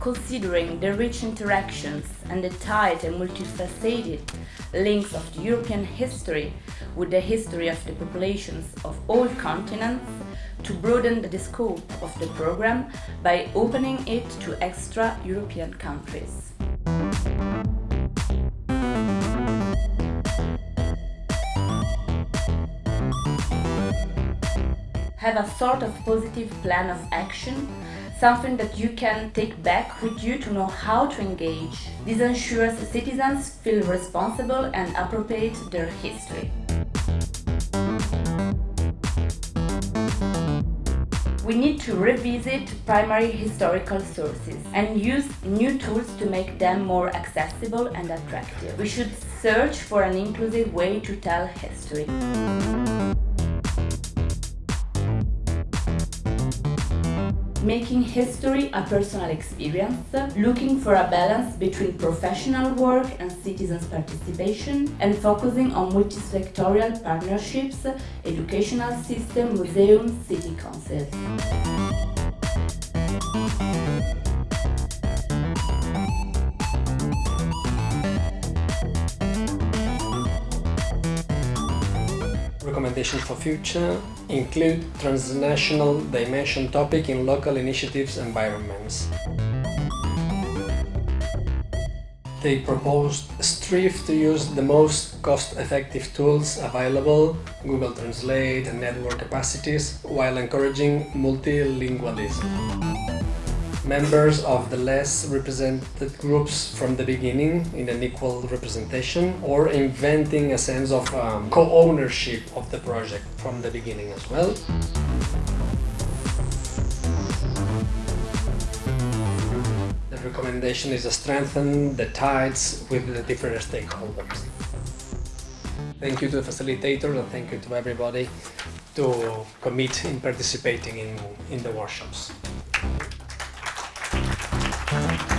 Considering the rich interactions and the tight and multifaceted links of the European history with the history of the populations of all continents, to broaden the scope of the program by opening it to extra European countries. Have a sort of positive plan of action something that you can take back with you to know how to engage. This ensures citizens feel responsible and appropriate their history. We need to revisit primary historical sources and use new tools to make them more accessible and attractive. We should search for an inclusive way to tell history. Making history a personal experience, looking for a balance between professional work and citizens' participation, and focusing on multi-sectorial partnerships, educational system, museums, city councils. Recommendations for future include transnational dimension topic in local initiatives environments. They proposed strive to use the most cost-effective tools available, Google Translate and network capacities, while encouraging multilingualism members of the less represented groups from the beginning in an equal representation or inventing a sense of um, co-ownership of the project from the beginning as well. The recommendation is to strengthen the ties with the different stakeholders. Thank you to the facilitators and thank you to everybody to commit in participating in, in the workshops. Thank you.